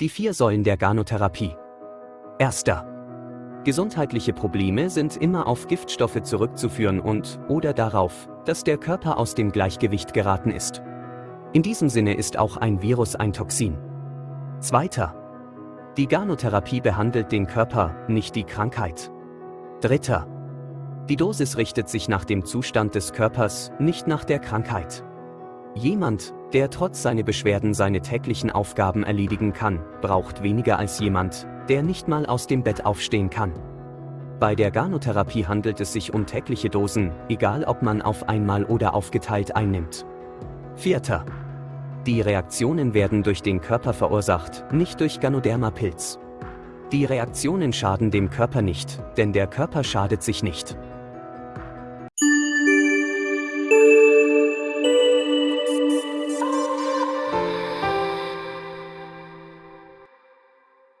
Die vier Säulen der Garnotherapie. Erster. Gesundheitliche Probleme sind immer auf Giftstoffe zurückzuführen und oder darauf, dass der Körper aus dem Gleichgewicht geraten ist. In diesem Sinne ist auch ein Virus ein Toxin. Zweiter. Die Garnotherapie behandelt den Körper, nicht die Krankheit. Dritter. Die Dosis richtet sich nach dem Zustand des Körpers, nicht nach der Krankheit. Jemand, der trotz seiner Beschwerden seine täglichen Aufgaben erledigen kann, braucht weniger als jemand, der nicht mal aus dem Bett aufstehen kann. Bei der Garnotherapie handelt es sich um tägliche Dosen, egal ob man auf einmal oder aufgeteilt einnimmt. Vierter. Die Reaktionen werden durch den Körper verursacht, nicht durch Ganoderma-Pilz. Die Reaktionen schaden dem Körper nicht, denn der Körper schadet sich nicht.